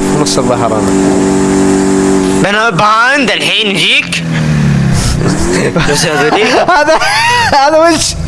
في نص البحر أنا. أنا باند الحين نجيك هذا هذا وش؟